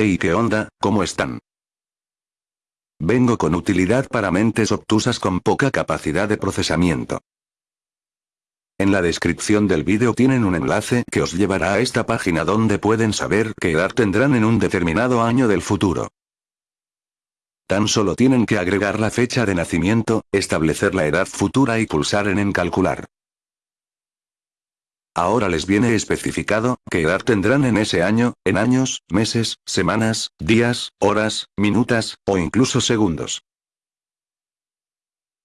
Hey, ¿qué onda? ¿Cómo están? Vengo con utilidad para mentes obtusas con poca capacidad de procesamiento. En la descripción del vídeo tienen un enlace que os llevará a esta página donde pueden saber qué edad tendrán en un determinado año del futuro. Tan solo tienen que agregar la fecha de nacimiento, establecer la edad futura y pulsar en en calcular. Ahora les viene especificado, qué edad tendrán en ese año, en años, meses, semanas, días, horas, minutas, o incluso segundos.